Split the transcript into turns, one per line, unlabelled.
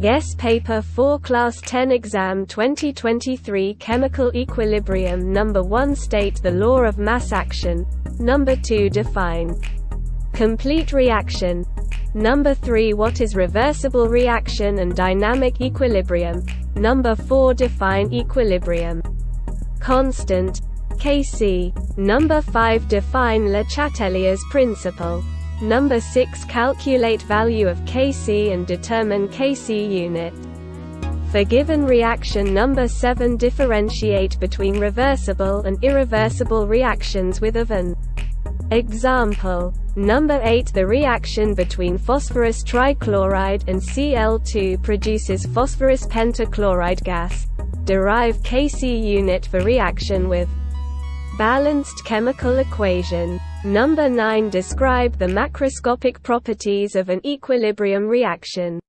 Guess Paper 4 Class 10 Exam 2023 Chemical Equilibrium Number 1 State the law of mass action. Number 2 Define complete reaction. Number 3 What is reversible reaction and dynamic equilibrium? Number 4 Define equilibrium. Constant Kc. Number 5 Define Le Chatelier's principle. Number 6 Calculate value of Kc and determine Kc unit. For given reaction number 7 differentiate between reversible and irreversible reactions with of an example. Number 8 The reaction between phosphorus trichloride and Cl2 produces phosphorus pentachloride gas. Derive Kc unit for reaction with balanced chemical equation. Number 9 Describe the macroscopic properties of an equilibrium reaction.